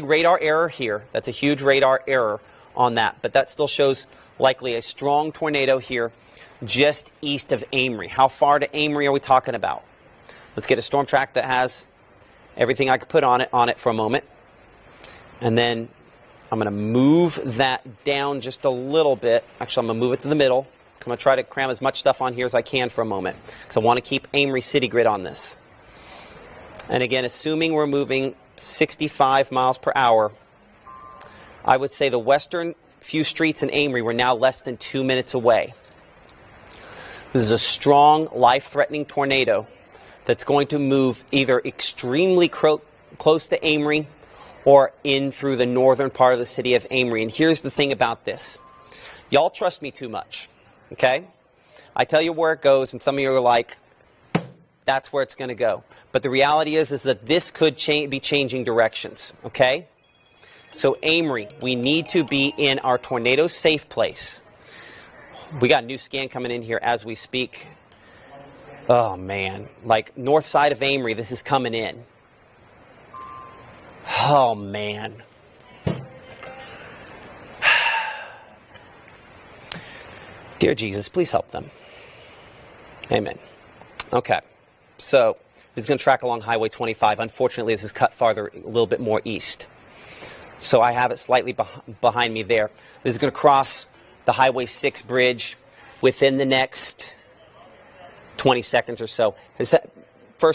radar error here. That's a huge radar error on that, but that still shows likely a strong tornado here just east of Amory. How far to Amory are we talking about? Let's get a storm track that has everything I could put on it on it for a moment. And then I'm going to move that down just a little bit. Actually, I'm going to move it to the middle. I'm going to try to cram as much stuff on here as I can for a moment because I want to keep Amory City Grid on this. And again, assuming we're moving 65 miles per hour, I would say the western few streets in Amory were now less than two minutes away. This is a strong, life-threatening tornado that's going to move either extremely close to Amory or in through the northern part of the city of Amory. And here's the thing about this. Y'all trust me too much, okay? I tell you where it goes, and some of you are like, that's where it's going to go. But the reality is, is that this could cha be changing directions, okay? So Amory, we need to be in our tornado safe place. We got a new scan coming in here as we speak. Oh man, like north side of Amory, this is coming in. Oh man. Dear Jesus, please help them. Amen. Okay. So this is going to track along Highway 25. Unfortunately, this is cut farther, a little bit more east. So I have it slightly beh behind me there. This is going to cross the Highway 6 bridge within the next 20 seconds or so.